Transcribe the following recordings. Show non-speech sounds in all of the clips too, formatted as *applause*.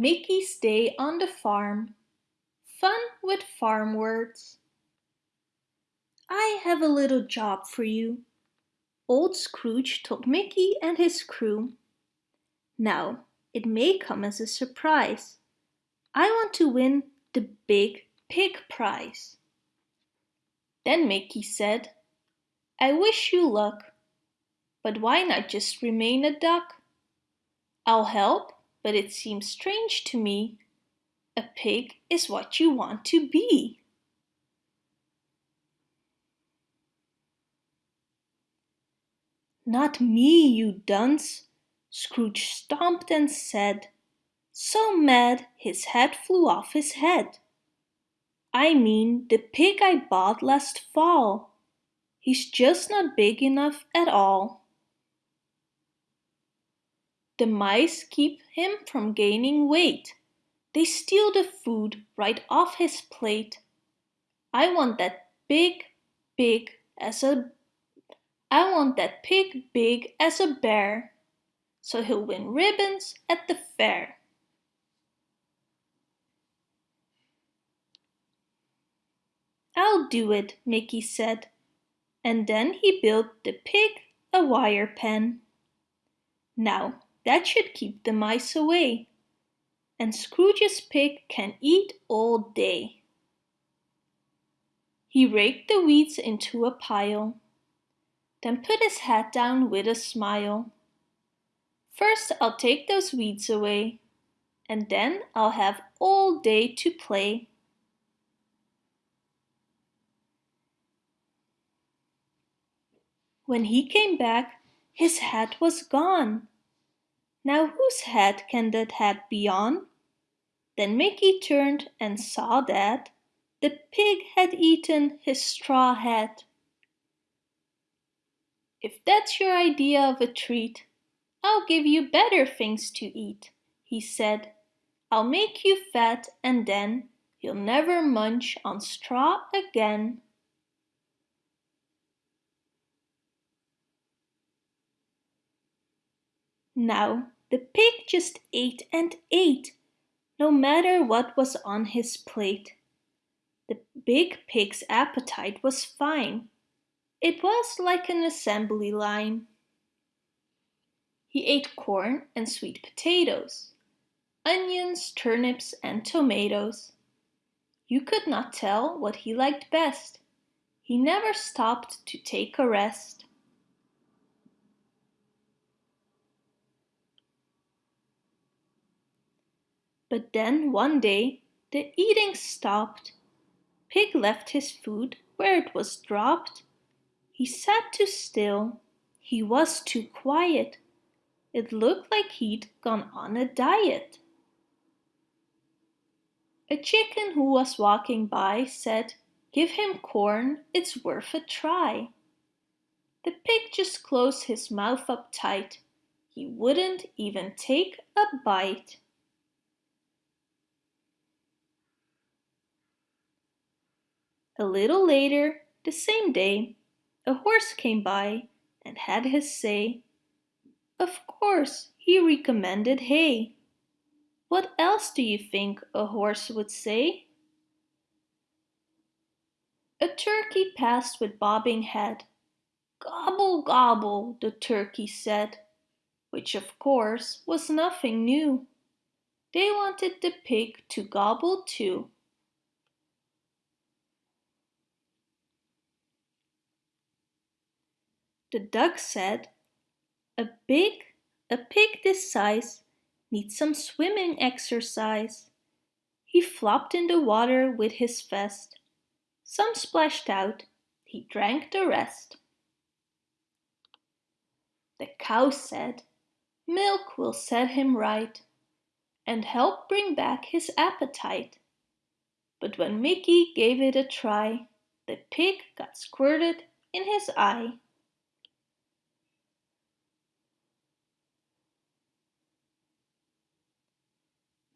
Mickey's Day on the Farm Fun with Farm Words I have a little job for you. Old Scrooge told Mickey and his crew. Now, it may come as a surprise. I want to win the big pig prize. Then Mickey said, I wish you luck. But why not just remain a duck? I'll help but it seems strange to me. A pig is what you want to be. Not me, you dunce, Scrooge stomped and said, so mad his hat flew off his head. I mean the pig I bought last fall. He's just not big enough at all. The mice keep him from gaining weight. They steal the food right off his plate. I want that big, big as a I want that pig big as a bear, so he'll win ribbons at the fair. I'll do it, Mickey said, and then he built the pig a wire pen. Now, that should keep the mice away. And Scrooge's pig can eat all day. He raked the weeds into a pile, then put his hat down with a smile. First I'll take those weeds away, and then I'll have all day to play. When he came back, his hat was gone. Now whose hat can that hat be on? Then Mickey turned and saw that the pig had eaten his straw hat. If that's your idea of a treat, I'll give you better things to eat, he said. I'll make you fat and then you'll never munch on straw again. Now the pig just ate and ate, no matter what was on his plate. The big pig's appetite was fine. It was like an assembly line. He ate corn and sweet potatoes, onions, turnips and tomatoes. You could not tell what he liked best. He never stopped to take a rest. But then one day the eating stopped. Pig left his food where it was dropped. He sat too still. He was too quiet. It looked like he'd gone on a diet. A chicken who was walking by said, Give him corn, it's worth a try. The pig just closed his mouth up tight. He wouldn't even take a bite. A little later, the same day, a horse came by and had his say. Of course, he recommended hay. What else do you think a horse would say? A turkey passed with bobbing head. Gobble, gobble, the turkey said, which of course was nothing new. They wanted the pig to gobble too. The duck said, A big, a pig this size needs some swimming exercise. He flopped in the water with his vest. Some splashed out, he drank the rest. The cow said, Milk will set him right and help bring back his appetite. But when Mickey gave it a try, the pig got squirted in his eye.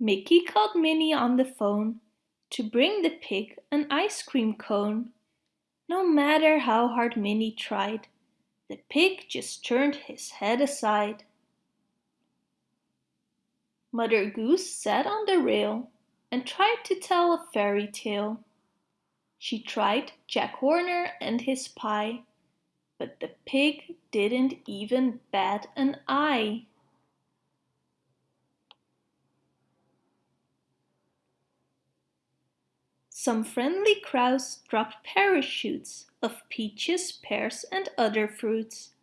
Mickey called Minnie on the phone to bring the pig an ice cream cone. No matter how hard Minnie tried, the pig just turned his head aside. Mother Goose sat on the rail and tried to tell a fairy tale. She tried Jack Horner and his pie, but the pig didn't even bat an eye. Some friendly crows dropped parachutes of peaches, pears and other fruits.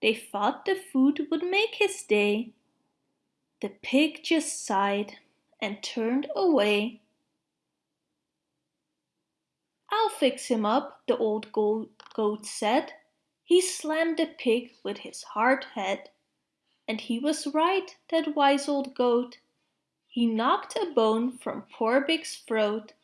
They thought the food would make his day. The pig just sighed and turned away. I'll fix him up, the old goat said. He slammed the pig with his hard head. And he was right, that wise old goat. He knocked a bone from poor Big's throat.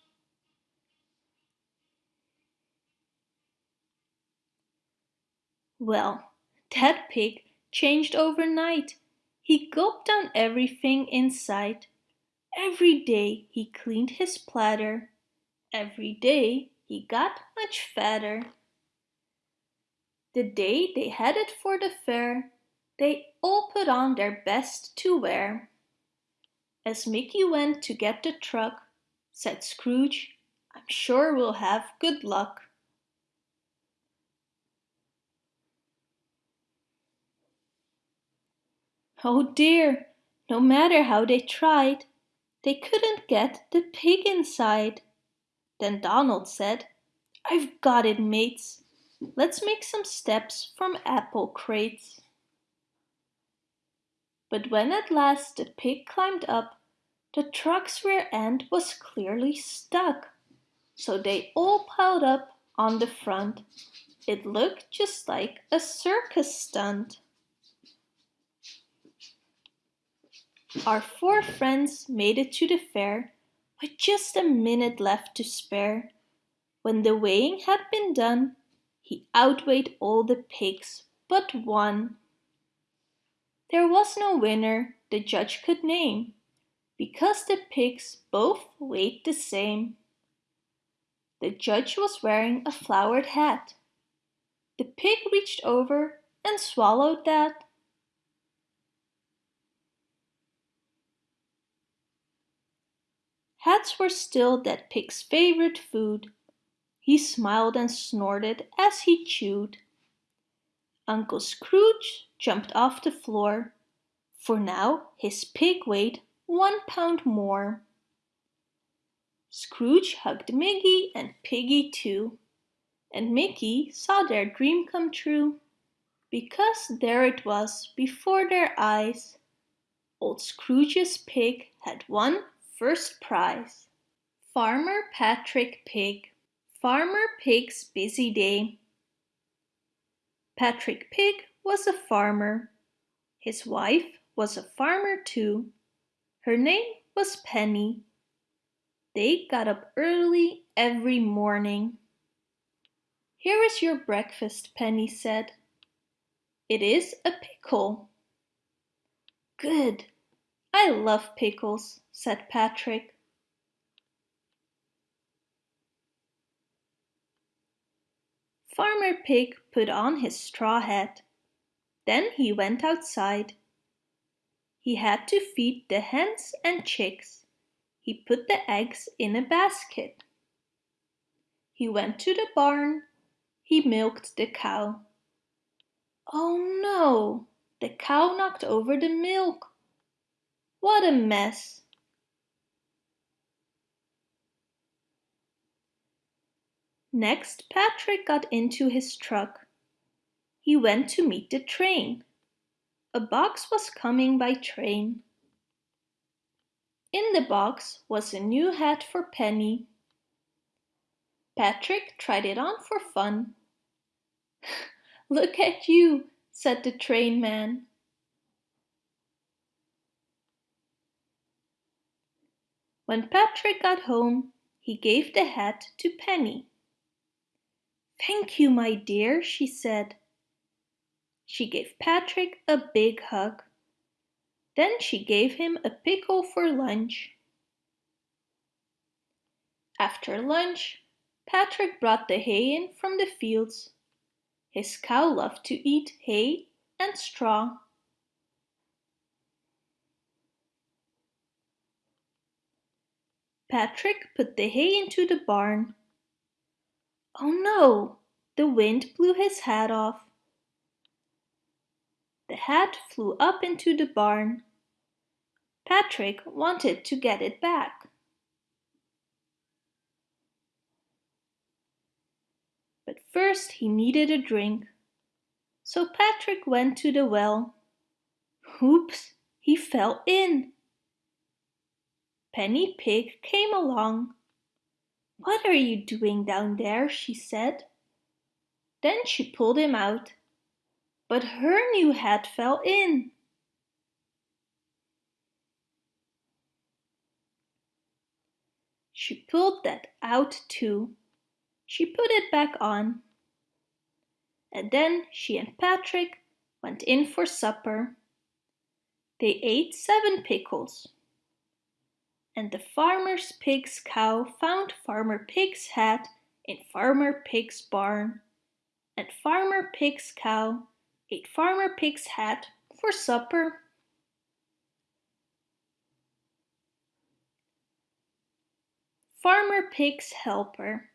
Well, that pig changed overnight. He gulped down everything in sight. Every day he cleaned his platter. Every day he got much fatter. The day they headed for the fair, they all put on their best to wear. As Mickey went to get the truck, said Scrooge, I'm sure we'll have good luck. Oh dear, no matter how they tried, they couldn't get the pig inside. Then Donald said, I've got it, mates. Let's make some steps from apple crates. But when at last the pig climbed up, the truck's rear end was clearly stuck. So they all piled up on the front. It looked just like a circus stunt. Our four friends made it to the fair with just a minute left to spare. When the weighing had been done, he outweighed all the pigs but one. There was no winner the judge could name, because the pigs both weighed the same. The judge was wearing a flowered hat. The pig reached over and swallowed that. Hats were still that pig's favorite food. He smiled and snorted as he chewed. Uncle Scrooge jumped off the floor, for now his pig weighed one pound more. Scrooge hugged Mickey and Piggy too, and Mickey saw their dream come true, because there it was before their eyes. Old Scrooge's pig had won First prize. Farmer Patrick Pig. Farmer Pig's busy day. Patrick Pig was a farmer. His wife was a farmer too. Her name was Penny. They got up early every morning. Here is your breakfast, Penny said. It is a pickle. Good, I love pickles, said Patrick. Farmer Pig put on his straw hat. Then he went outside. He had to feed the hens and chicks. He put the eggs in a basket. He went to the barn. He milked the cow. Oh no! The cow knocked over the milk. What a mess! Next Patrick got into his truck. He went to meet the train. A box was coming by train. In the box was a new hat for Penny. Patrick tried it on for fun. *laughs* Look at you, said the train man. When Patrick got home, he gave the hat to Penny. Thank you, my dear, she said. She gave Patrick a big hug. Then she gave him a pickle for lunch. After lunch, Patrick brought the hay in from the fields. His cow loved to eat hay and straw. Patrick put the hay into the barn. Oh no! The wind blew his hat off. The hat flew up into the barn. Patrick wanted to get it back. But first he needed a drink. So Patrick went to the well. Oops! He fell in. Penny Pig came along. What are you doing down there? she said. Then she pulled him out. But her new hat fell in. She pulled that out too. She put it back on. And then she and Patrick went in for supper. They ate seven pickles. And the farmer's pig's cow found Farmer Pig's hat in Farmer Pig's barn. And Farmer Pig's cow ate Farmer Pig's hat for supper. Farmer Pig's helper.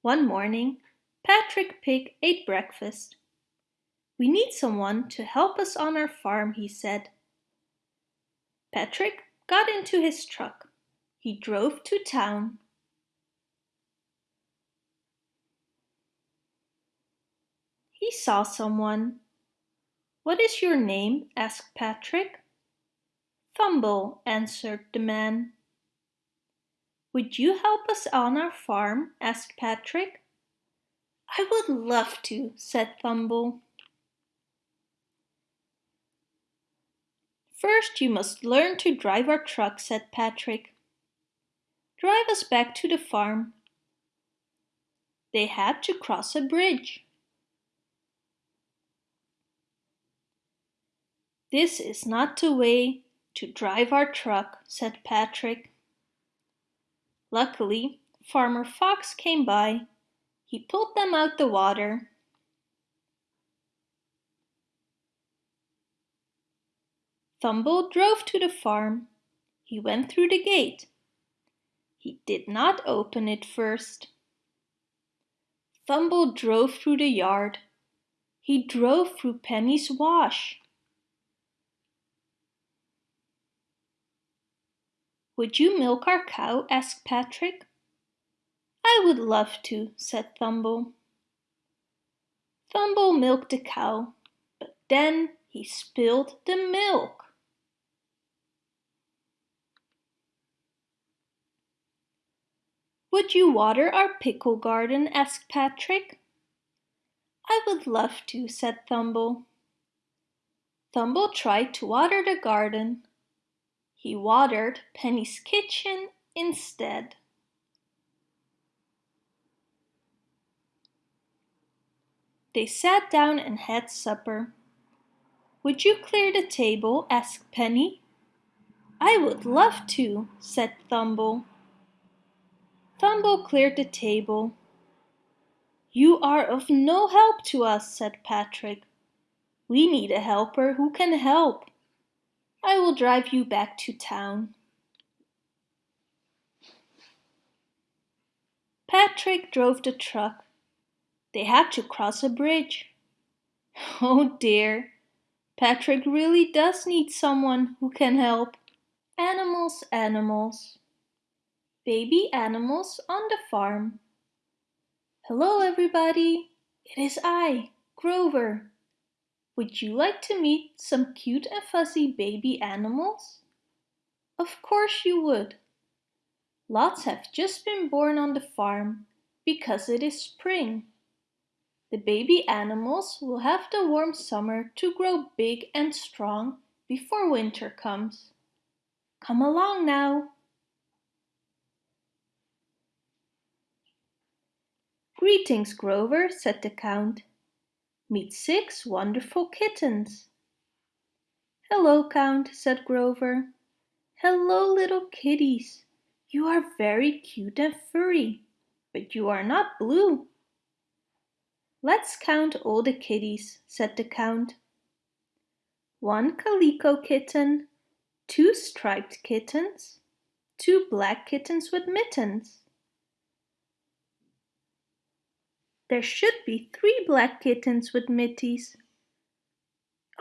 One morning, Patrick Pig ate breakfast. We need someone to help us on our farm, he said. Patrick got into his truck. He drove to town. He saw someone. What is your name? asked Patrick. Thumble, answered the man. Would you help us on our farm? asked Patrick. I would love to, said Thumble. First you must learn to drive our truck, said Patrick. Drive us back to the farm. They had to cross a bridge. This is not the way to drive our truck, said Patrick. Luckily, Farmer Fox came by. He pulled them out the water. Thumble drove to the farm. He went through the gate. He did not open it first. Thumble drove through the yard. He drove through Penny's wash. Would you milk our cow? asked Patrick. I would love to, said Thumble. Thumble milked the cow, but then he spilled the milk. Would you water our pickle garden? asked Patrick. I would love to, said Thumble. Thumble tried to water the garden, he watered Penny's kitchen instead. They sat down and had supper. Would you clear the table? asked Penny. I would love to, said Thumble. Thumble cleared the table. You are of no help to us, said Patrick. We need a helper who can help. I will drive you back to town. Patrick drove the truck. They had to cross a bridge. *laughs* Oh dear, Patrick really does need someone who can help. Animals, animals. Baby animals on the farm. Hello everybody, it is I, Grover. Would you like to meet some cute and fuzzy baby animals? Of course you would. Lots have just been born on the farm because it is spring. The baby animals will have the warm summer to grow big and strong before winter comes. Come along now. Greetings, Grover, said the Count. Meet six wonderful kittens. Hello, Count, said Grover. Hello, little kitties. You are very cute and furry, but you are not blue. Let's count all the kitties, said the Count. One calico kitten, two striped kittens, two black kittens with mittens. There should be three black kittens with mitties.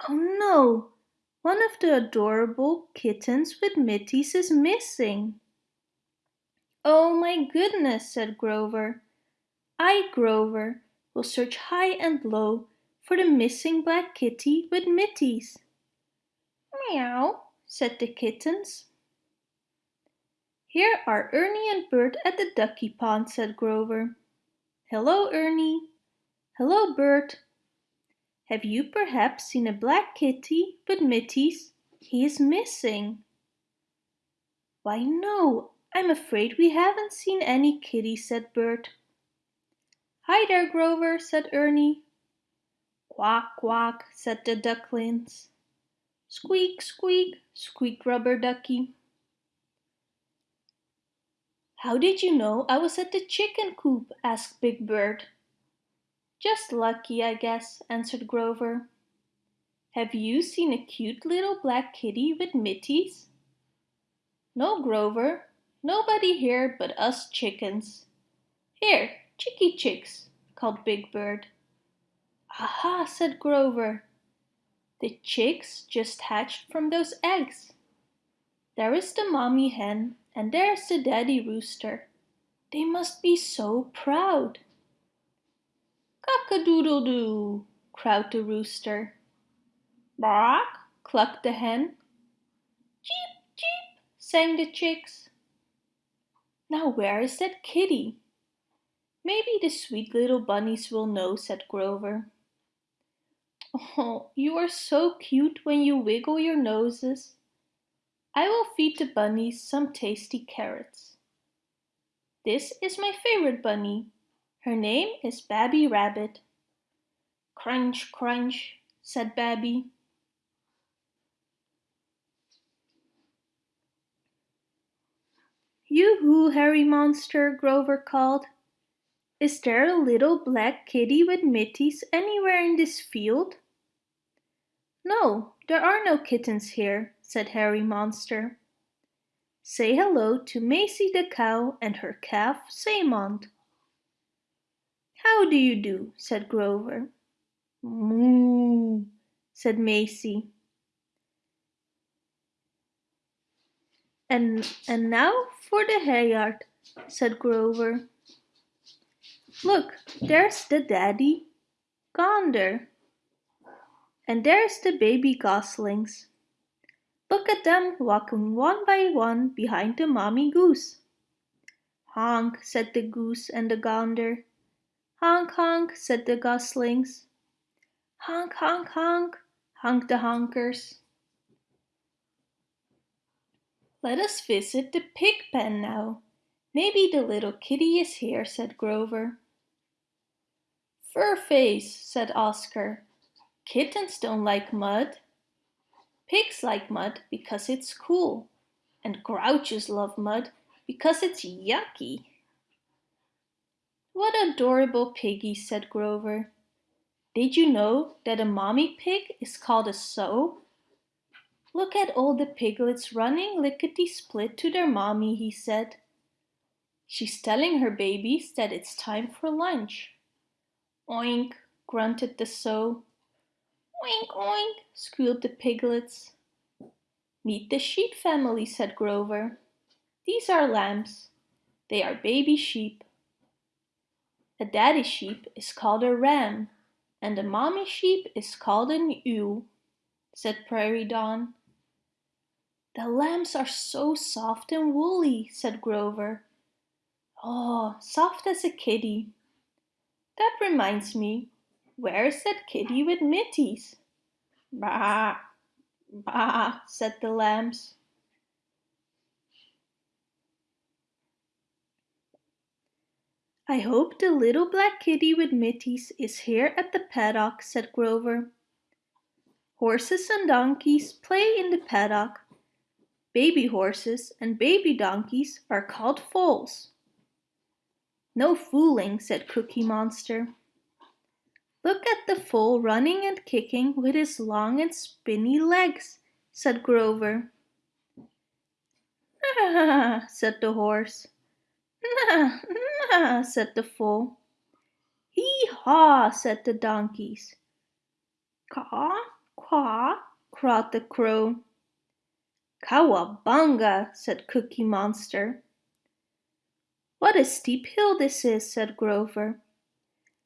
Oh no, one of the adorable kittens with mitties is missing. Oh my goodness, said Grover. I, Grover, will search high and low for the missing black kitty with mitties. Meow, said the kittens. Here are Ernie and Bert at the ducky pond, said Grover. Hello, Ernie. Hello, Bert. Have you perhaps seen a black kitty with mitties? He is missing. Why no, I'm afraid we haven't seen any kitty, said Bert. Hi there, Grover, said Ernie. Quack, quack, said the ducklings. Squeak, squeak, squeaked Rubber Ducky. How did you know I was at the chicken coop? asked Big Bird. Just lucky, I guess, answered Grover. Have you seen a cute little black kitty with mitties? No, Grover, nobody here but us chickens. Here, chickie chicks, called Big Bird. Aha, said Grover. The chicks just hatched from those eggs. There is the mommy hen and there's the daddy rooster. They must be so proud. Cock-a-doodle-doo, crowed the rooster. Bark, clucked the hen. Cheep, cheep, sang the chicks. Now where is that kitty? Maybe the sweet little bunnies will know, said Grover. Oh, you are so cute when you wiggle your noses. I will feed the bunnies some tasty carrots. This is my favorite bunny. Her name is Babby Rabbit. Crunch, crunch, said Babby. Yoo-hoo, Herry Monster, Grover called. Is there a little black kitty with mitties anywhere in this field? No, there are no kittens here, said Herry Monster. Say hello to Maisie the cow and her calf Saymont. How do you do? said Grover. Moo, said Maisie. And, and now for the hayyard, said Grover. Look, there's the daddy, Gander. And there's the baby goslings. Look at them walking one by one behind the mommy goose. Honk, said the goose and the gander. Honk, honk, said the goslings. Honk, honk, honk, honk the honkers. Let us visit the pig pen now. Maybe the little kitty is here, said Grover. Fur face, said Oscar. Kittens don't like mud. Pigs like mud because it's cool, and grouches love mud because it's yucky. What adorable piggies, said Grover. Did you know that a mommy pig is called a sow? Look at all the piglets running lickety-split to their mommy, he said. She's telling her babies that it's time for lunch. Oink, grunted the sow. Oink, oink, squealed the piglets. Meet the sheep family, said Grover. These are lambs. They are baby sheep. A daddy sheep is called a ram, and a mommy sheep is called an ewe, said Prairie Dawn. The lambs are so soft and woolly, said Grover. Oh, soft as a kitty. That reminds me, Where's that kitty with mitties? Bah, bah, said the lambs. I hope the little black kitty with mitties is here at the paddock, said Grover. Horses and donkeys play in the paddock. Baby horses and baby donkeys are called foals. No fooling, said Cookie Monster. Look at the foal running and kicking with his long and spinny legs, said Grover. Nah, said the horse. Nah, nah, said the foal. Hee haw, said the donkeys. Caw, caw, crowed the crow. Cowabunga, said Cookie Monster. What a steep hill this is, said Grover.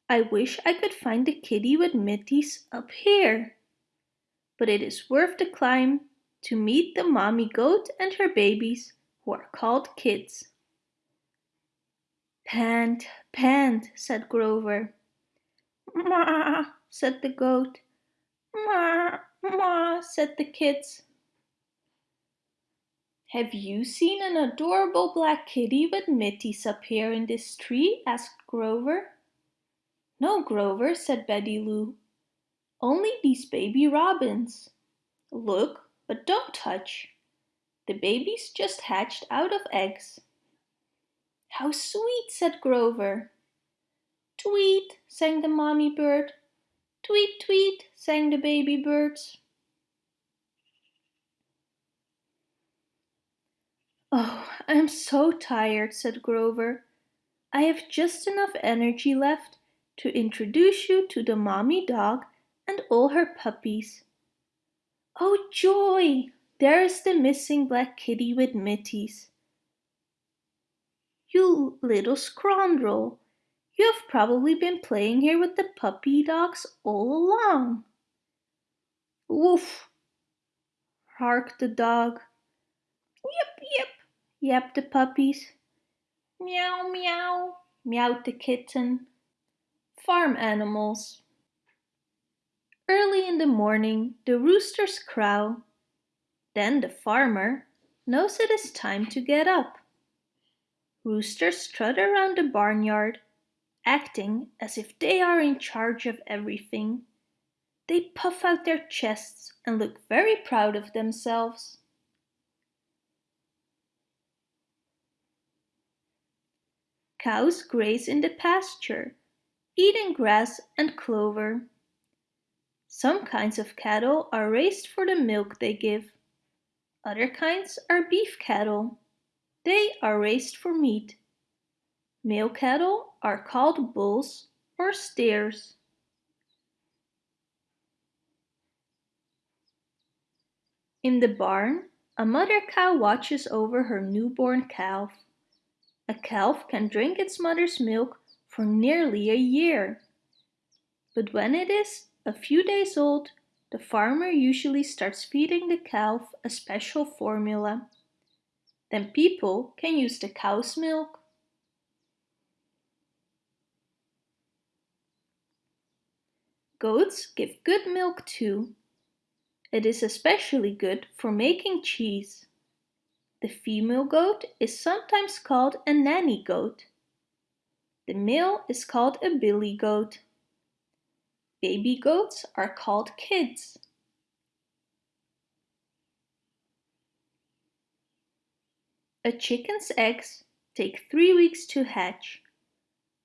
I wish I could find the kitty with mitties up here. But it is worth the climb to meet the mommy goat and her babies who are called kids. Pant, pant, said Grover. Ma, said the goat. Ma, ma, said the kids. Have you seen an adorable black kitty with mitties up here in this tree? asked Grover. No, Grover, said Betty Lou. Only these baby robins. Look, but don't touch. The babies just hatched out of eggs. How sweet, said Grover. Tweet, sang the mommy bird. Tweet, tweet, sang the baby birds. Oh, I am so tired, said Grover. I have just enough energy left to introduce you to the mommy dog and all her puppies. Oh joy! There is the missing black kitty with mitties. You little scoundrel! you have probably been playing here with the puppy dogs all along. Woof! harked the dog. Yip, yip, yapped the puppies. Meow, meow, meowed the kitten. Farm animals. Early in the morning the roosters crow. Then the farmer knows it is time to get up. Roosters strut around the barnyard, acting as if they are in charge of everything. They puff out their chests and look very proud of themselves. Cows graze in the pasture, eating grass and clover. Some kinds of cattle are raised for the milk they give. Other kinds are beef cattle. They are raised for meat. Male cattle are called bulls or steers. In the barn, a mother cow watches over her newborn calf. A calf can drink its mother's milk for nearly a year. But when it is a few days old, the farmer usually starts feeding the calf a special formula. Then people can use the cow's milk. Goats give good milk too. It is especially good for making cheese. The female goat is sometimes called a nanny goat. The male is called a billy goat. Baby goats are called kids. A chicken's eggs take three weeks to hatch.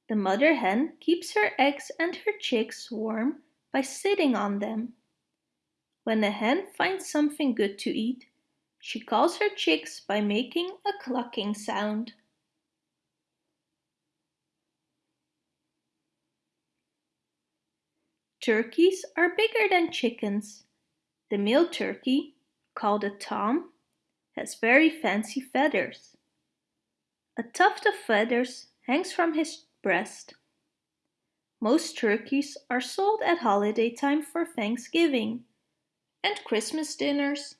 The mother hen keeps her eggs and her chicks warm by sitting on them. When the hen finds something good to eat, she calls her chicks by making a clucking sound. Turkeys are bigger than chickens. The male turkey, called a tom, has very fancy feathers. A tuft of feathers hangs from his breast. Most turkeys are sold at holiday time for Thanksgiving and Christmas dinners.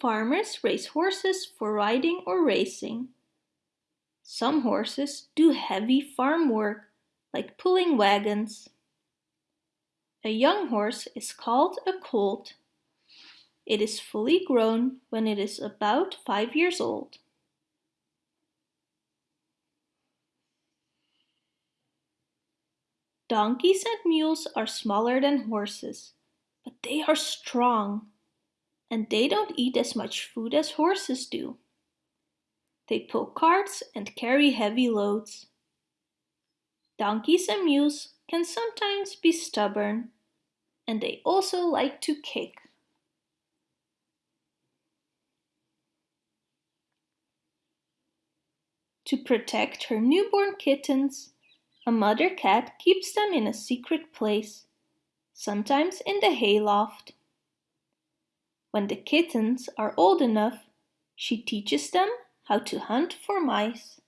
Farmers raise horses for riding or racing. Some horses do heavy farm work, like pulling wagons. A young horse is called a colt. It is fully grown when it is about five years old. Donkeys and mules are smaller than horses, but they are strong, and they don't eat as much food as horses do. They pull carts and carry heavy loads. Donkeys and mules can sometimes be stubborn, and they also like to kick. To protect her newborn kittens, a mother cat keeps them in a secret place, sometimes in the hayloft. When the kittens are old enough, she teaches them how to hunt for mice.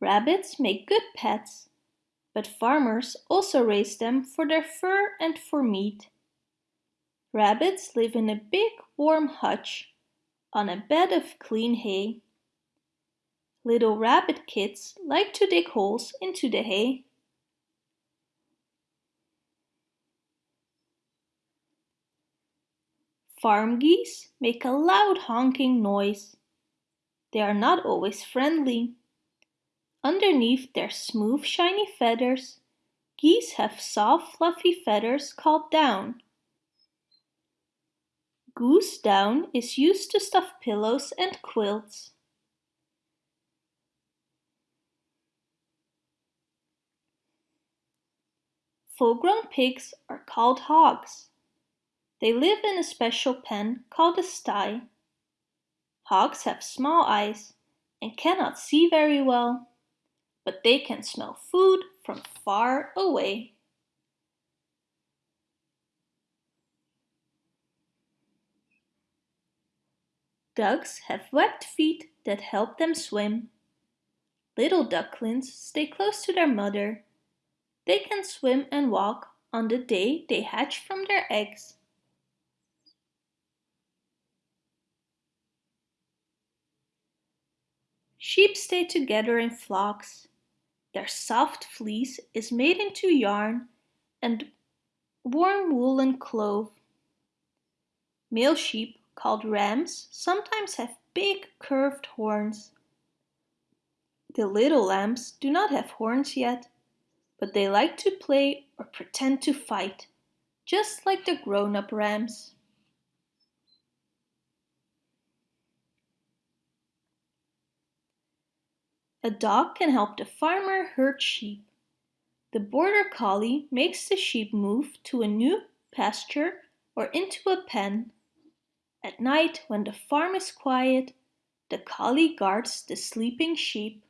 Rabbits make good pets, but farmers also raise them for their fur and for meat. Rabbits live in a big warm hutch on a bed of clean hay. Little rabbit kids like to dig holes into the hay. Farm geese make a loud honking noise. They are not always friendly. Underneath their smooth shiny feathers, geese have soft fluffy feathers called down. Goose down is used to stuff pillows and quilts. Full-grown pigs are called hogs. They live in a special pen called a sty. Hogs have small eyes and cannot see very well, but they can smell food from far away. Ducks have webbed feet that help them swim. Little ducklings stay close to their mother. They can swim and walk on the day they hatch from their eggs. Sheep stay together in flocks. Their soft fleece is made into yarn and warm woolen cloth. Male sheep called rams sometimes have big curved horns. The little lambs do not have horns yet, but they like to play or pretend to fight, just like the grown-up rams. A dog can help the farmer herd sheep. The border collie makes the sheep move to a new pasture or into a pen at night, when the farm is quiet, the collie guards the sleeping sheep.